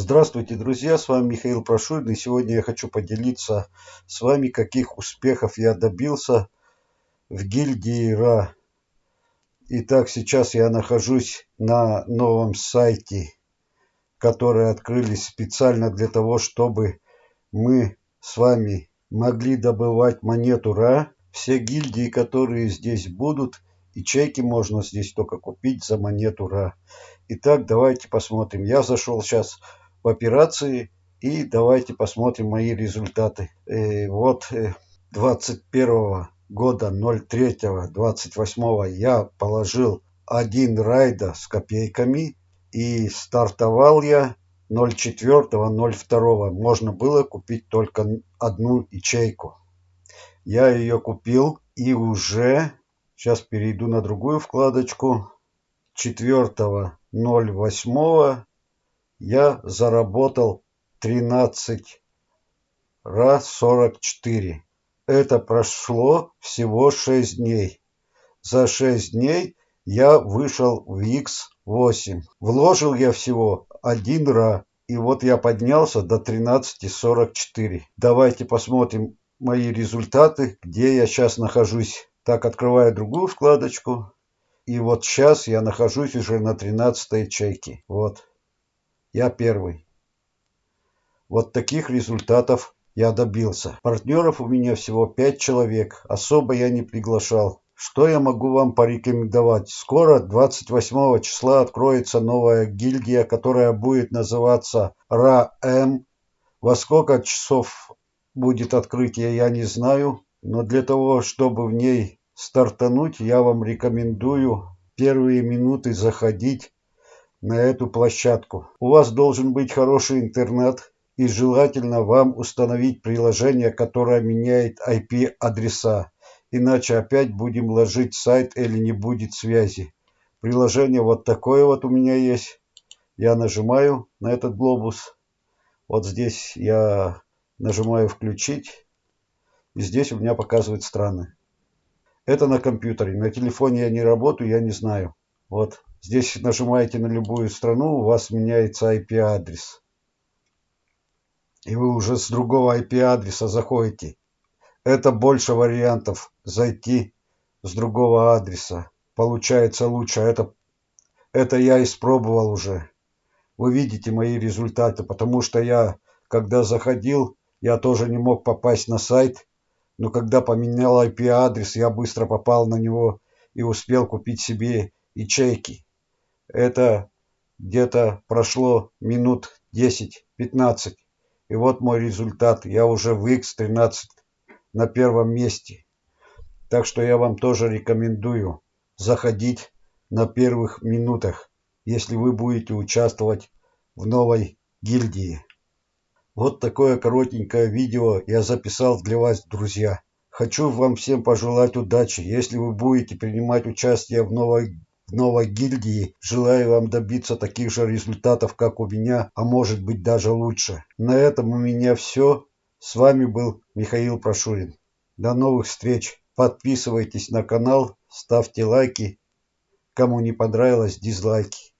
Здравствуйте, друзья! С вами Михаил Прошурин, и сегодня я хочу поделиться с вами, каких успехов я добился в гильдии РА. Итак, сейчас я нахожусь на новом сайте, который открыли специально для того, чтобы мы с вами могли добывать монету РА. Все гильдии, которые здесь будут, ячейки можно здесь только купить за монету РА. Итак, давайте посмотрим. Я зашел сейчас в операции. И давайте посмотрим мои результаты. Э, вот 21 э, года 03 28 я положил один райда с копейками и стартовал я 04 02 можно было купить только одну ячейку я ее купил и уже сейчас перейду на другую вкладочку 4 08 я заработал тринадцать раз сорок четыре. Это прошло всего шесть дней. За шесть дней я вышел в x8 вложил я всего один ра и вот я поднялся до тринадцати сорок четыре. Давайте посмотрим мои результаты где я сейчас нахожусь. Так открываю другую вкладочку. И вот сейчас я нахожусь уже на тринадцатой ячейке вот я первый. Вот таких результатов я добился. Партнеров у меня всего 5 человек. Особо я не приглашал. Что я могу вам порекомендовать? Скоро, 28 числа, откроется новая гильдия, которая будет называться РАМ. Во сколько часов будет открытие, я не знаю. Но для того, чтобы в ней стартануть, я вам рекомендую первые минуты заходить на эту площадку. У вас должен быть хороший интернет и желательно вам установить приложение, которое меняет IP-адреса. Иначе опять будем ложить сайт или не будет связи. Приложение вот такое вот у меня есть. Я нажимаю на этот глобус. Вот здесь я нажимаю включить. И здесь у меня показывает страны. Это на компьютере. На телефоне я не работаю, я не знаю. Вот Здесь нажимаете на любую страну, у вас меняется IP-адрес. И вы уже с другого IP-адреса заходите. Это больше вариантов зайти с другого адреса. Получается лучше. Это, это я испробовал уже. Вы видите мои результаты, потому что я, когда заходил, я тоже не мог попасть на сайт. Но когда поменял IP-адрес, я быстро попал на него и успел купить себе ячейки. Это где-то прошло минут 10-15. И вот мой результат. Я уже в X13 на первом месте. Так что я вам тоже рекомендую заходить на первых минутах, если вы будете участвовать в новой гильдии. Вот такое коротенькое видео я записал для вас, друзья. Хочу вам всем пожелать удачи. Если вы будете принимать участие в новой новой гильдии. Желаю вам добиться таких же результатов, как у меня, а может быть даже лучше. На этом у меня все. С вами был Михаил Прошурин. До новых встреч. Подписывайтесь на канал, ставьте лайки. Кому не понравилось, дизлайки.